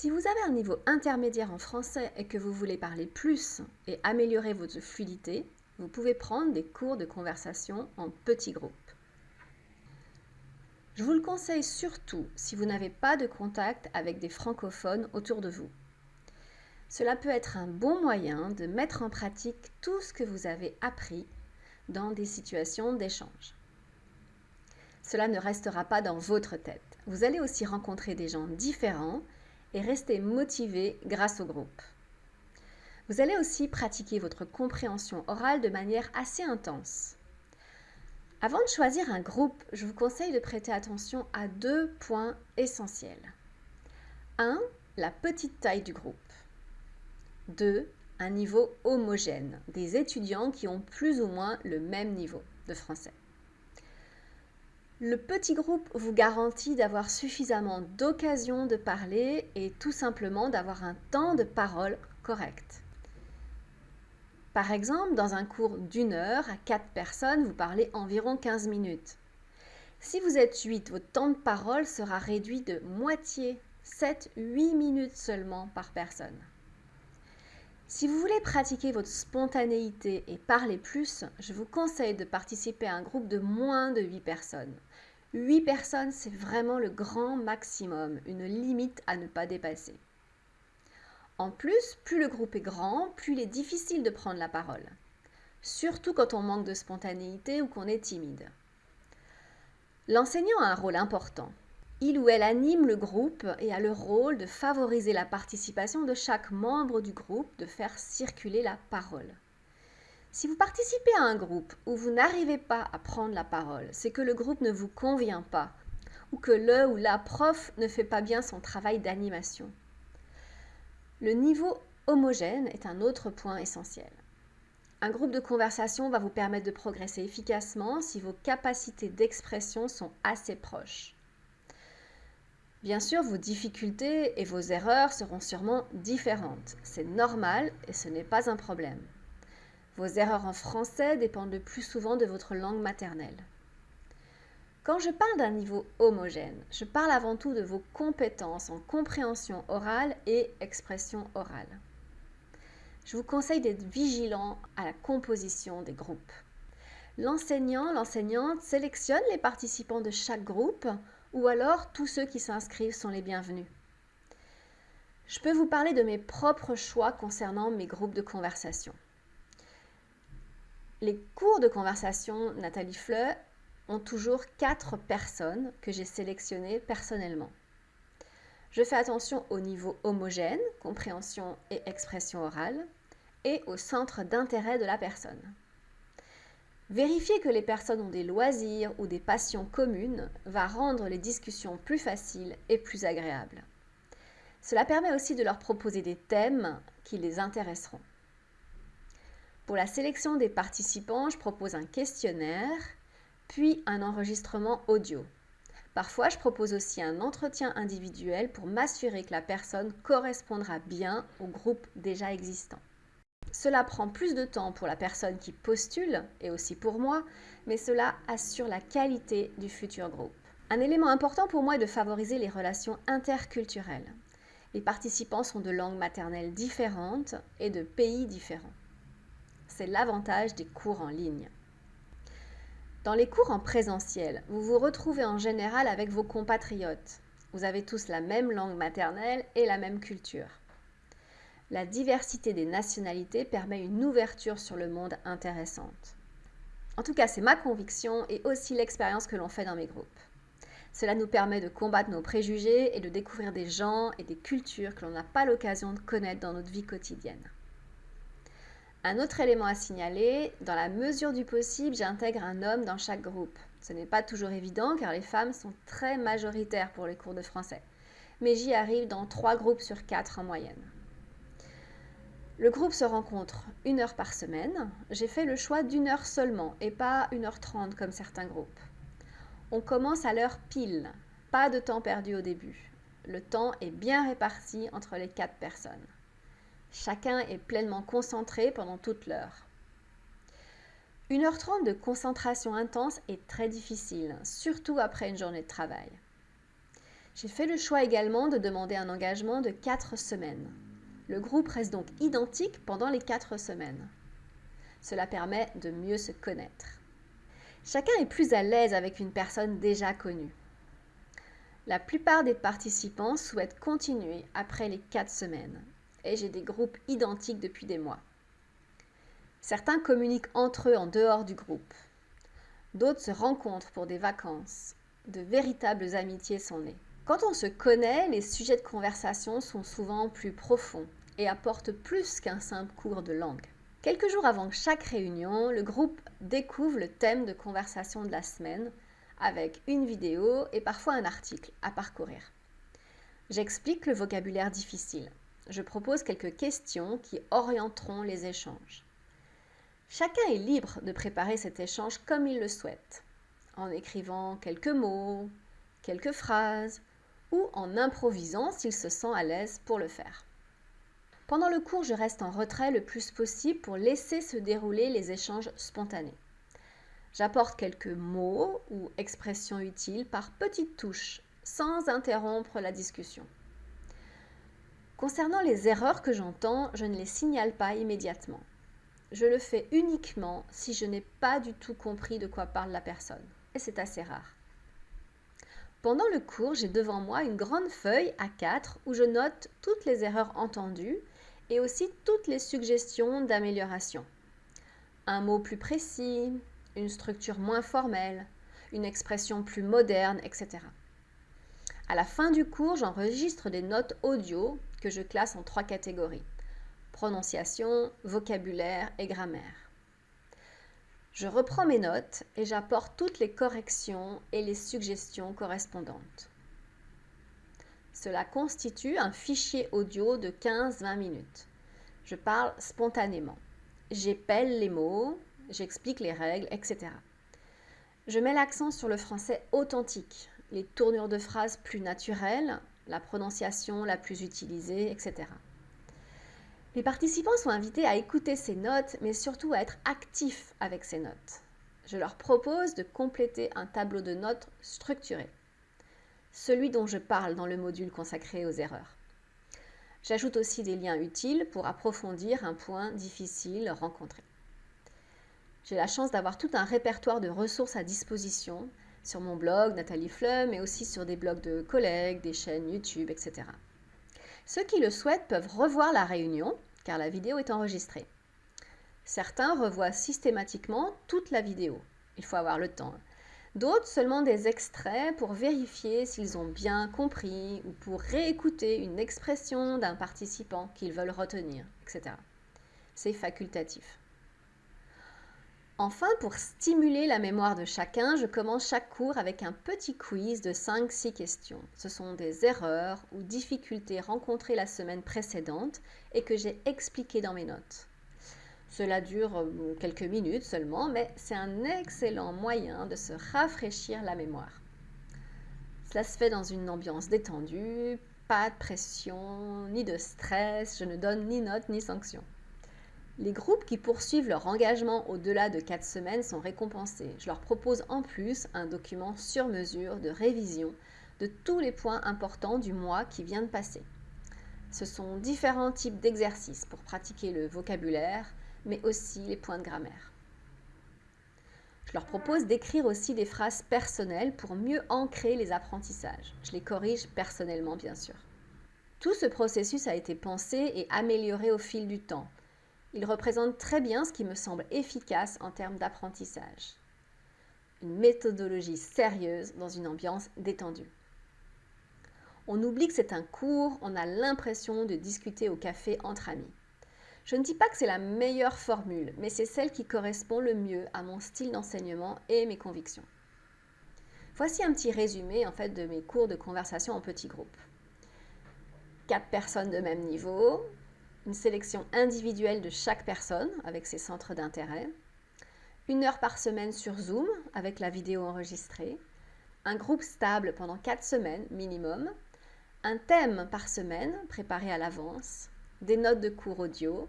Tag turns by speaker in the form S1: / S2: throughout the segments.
S1: Si vous avez un niveau intermédiaire en français et que vous voulez parler plus et améliorer votre fluidité, vous pouvez prendre des cours de conversation en petits groupes. Je vous le conseille surtout si vous n'avez pas de contact avec des francophones autour de vous. Cela peut être un bon moyen de mettre en pratique tout ce que vous avez appris dans des situations d'échange. Cela ne restera pas dans votre tête. Vous allez aussi rencontrer des gens différents et rester motivé grâce au groupe. Vous allez aussi pratiquer votre compréhension orale de manière assez intense. Avant de choisir un groupe, je vous conseille de prêter attention à deux points essentiels. 1. La petite taille du groupe. 2. Un niveau homogène, des étudiants qui ont plus ou moins le même niveau de français. Le petit groupe vous garantit d'avoir suffisamment d'occasions de parler et tout simplement d'avoir un temps de parole correct. Par exemple, dans un cours d'une heure à quatre personnes, vous parlez environ 15 minutes. Si vous êtes 8, votre temps de parole sera réduit de moitié, 7-8 minutes seulement par personne. Si vous voulez pratiquer votre spontanéité et parler plus, je vous conseille de participer à un groupe de moins de 8 personnes. 8 personnes, c'est vraiment le grand maximum, une limite à ne pas dépasser. En plus, plus le groupe est grand, plus il est difficile de prendre la parole, surtout quand on manque de spontanéité ou qu'on est timide. L'enseignant a un rôle important. Il ou elle anime le groupe et a le rôle de favoriser la participation de chaque membre du groupe, de faire circuler la parole. Si vous participez à un groupe où vous n'arrivez pas à prendre la parole, c'est que le groupe ne vous convient pas ou que le ou la prof ne fait pas bien son travail d'animation. Le niveau homogène est un autre point essentiel. Un groupe de conversation va vous permettre de progresser efficacement si vos capacités d'expression sont assez proches. Bien sûr, vos difficultés et vos erreurs seront sûrement différentes. C'est normal et ce n'est pas un problème. Vos erreurs en français dépendent le plus souvent de votre langue maternelle. Quand je parle d'un niveau homogène, je parle avant tout de vos compétences en compréhension orale et expression orale. Je vous conseille d'être vigilant à la composition des groupes. L'enseignant, l'enseignante sélectionne les participants de chaque groupe ou alors tous ceux qui s'inscrivent sont les bienvenus. Je peux vous parler de mes propres choix concernant mes groupes de conversation. Les cours de conversation Nathalie Fleu ont toujours quatre personnes que j'ai sélectionnées personnellement. Je fais attention au niveau homogène, compréhension et expression orale, et au centre d'intérêt de la personne. Vérifier que les personnes ont des loisirs ou des passions communes va rendre les discussions plus faciles et plus agréables. Cela permet aussi de leur proposer des thèmes qui les intéresseront. Pour la sélection des participants, je propose un questionnaire, puis un enregistrement audio. Parfois, je propose aussi un entretien individuel pour m'assurer que la personne correspondra bien au groupe déjà existant. Cela prend plus de temps pour la personne qui postule et aussi pour moi, mais cela assure la qualité du futur groupe. Un élément important pour moi est de favoriser les relations interculturelles. Les participants sont de langues maternelles différentes et de pays différents c'est l'avantage des cours en ligne. Dans les cours en présentiel, vous vous retrouvez en général avec vos compatriotes. Vous avez tous la même langue maternelle et la même culture. La diversité des nationalités permet une ouverture sur le monde intéressante. En tout cas, c'est ma conviction et aussi l'expérience que l'on fait dans mes groupes. Cela nous permet de combattre nos préjugés et de découvrir des gens et des cultures que l'on n'a pas l'occasion de connaître dans notre vie quotidienne. Un autre élément à signaler, dans la mesure du possible, j'intègre un homme dans chaque groupe. Ce n'est pas toujours évident car les femmes sont très majoritaires pour les cours de français, mais j'y arrive dans trois groupes sur quatre en moyenne. Le groupe se rencontre une heure par semaine. J'ai fait le choix d'une heure seulement et pas une heure trente comme certains groupes. On commence à l'heure pile, pas de temps perdu au début. Le temps est bien réparti entre les quatre personnes. Chacun est pleinement concentré pendant toute l'heure. Une heure trente de concentration intense est très difficile, surtout après une journée de travail. J'ai fait le choix également de demander un engagement de 4 semaines. Le groupe reste donc identique pendant les 4 semaines. Cela permet de mieux se connaître. Chacun est plus à l'aise avec une personne déjà connue. La plupart des participants souhaitent continuer après les 4 semaines et j'ai des groupes identiques depuis des mois. Certains communiquent entre eux en dehors du groupe. D'autres se rencontrent pour des vacances. De véritables amitiés sont nées. Quand on se connaît, les sujets de conversation sont souvent plus profonds et apportent plus qu'un simple cours de langue. Quelques jours avant chaque réunion, le groupe découvre le thème de conversation de la semaine avec une vidéo et parfois un article à parcourir. J'explique le vocabulaire difficile. Je propose quelques questions qui orienteront les échanges. Chacun est libre de préparer cet échange comme il le souhaite, en écrivant quelques mots, quelques phrases, ou en improvisant s'il se sent à l'aise pour le faire. Pendant le cours, je reste en retrait le plus possible pour laisser se dérouler les échanges spontanés. J'apporte quelques mots ou expressions utiles par petites touches, sans interrompre la discussion. Concernant les erreurs que j'entends, je ne les signale pas immédiatement je le fais uniquement si je n'ai pas du tout compris de quoi parle la personne. Et c'est assez rare. Pendant le cours, j'ai devant moi une grande feuille A4 où je note toutes les erreurs entendues et aussi toutes les suggestions d'amélioration. Un mot plus précis, une structure moins formelle, une expression plus moderne, etc. À la fin du cours, j'enregistre des notes audio que je classe en trois catégories prononciation, vocabulaire et grammaire. Je reprends mes notes et j'apporte toutes les corrections et les suggestions correspondantes. Cela constitue un fichier audio de 15-20 minutes. Je parle spontanément. J'épelle les mots, j'explique les règles, etc. Je mets l'accent sur le français authentique, les tournures de phrases plus naturelles, la prononciation la plus utilisée, etc. Les participants sont invités à écouter ces notes, mais surtout à être actifs avec ces notes. Je leur propose de compléter un tableau de notes structuré, celui dont je parle dans le module consacré aux erreurs. J'ajoute aussi des liens utiles pour approfondir un point difficile rencontré. J'ai la chance d'avoir tout un répertoire de ressources à disposition sur mon blog Nathalie Fleu, mais aussi sur des blogs de collègues, des chaînes YouTube, etc. Ceux qui le souhaitent peuvent revoir la réunion car la vidéo est enregistrée. Certains revoient systématiquement toute la vidéo. Il faut avoir le temps. D'autres seulement des extraits pour vérifier s'ils ont bien compris ou pour réécouter une expression d'un participant qu'ils veulent retenir, etc. C'est facultatif. Enfin, pour stimuler la mémoire de chacun, je commence chaque cours avec un petit quiz de 5-6 questions. Ce sont des erreurs ou difficultés rencontrées la semaine précédente et que j'ai expliquées dans mes notes. Cela dure euh, quelques minutes seulement, mais c'est un excellent moyen de se rafraîchir la mémoire. Cela se fait dans une ambiance détendue, pas de pression, ni de stress, je ne donne ni notes ni sanctions. Les groupes qui poursuivent leur engagement au-delà de 4 semaines sont récompensés. Je leur propose en plus un document sur mesure de révision de tous les points importants du mois qui vient de passer. Ce sont différents types d'exercices pour pratiquer le vocabulaire, mais aussi les points de grammaire. Je leur propose d'écrire aussi des phrases personnelles pour mieux ancrer les apprentissages. Je les corrige personnellement, bien sûr. Tout ce processus a été pensé et amélioré au fil du temps il représente très bien ce qui me semble efficace en termes d'apprentissage. Une méthodologie sérieuse dans une ambiance détendue. On oublie que c'est un cours, on a l'impression de discuter au café entre amis. Je ne dis pas que c'est la meilleure formule, mais c'est celle qui correspond le mieux à mon style d'enseignement et mes convictions. Voici un petit résumé en fait de mes cours de conversation en petits groupes. Quatre personnes de même niveau, une sélection individuelle de chaque personne avec ses centres d'intérêt, une heure par semaine sur Zoom avec la vidéo enregistrée, un groupe stable pendant quatre semaines minimum, un thème par semaine préparé à l'avance, des notes de cours audio,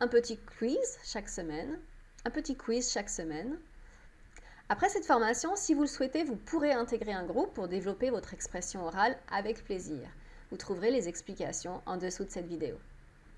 S1: un petit quiz chaque semaine, un petit quiz chaque semaine, Après cette formation, si vous le souhaitez, vous pourrez intégrer un groupe pour développer votre expression orale avec plaisir. Vous trouverez les explications en dessous de cette vidéo.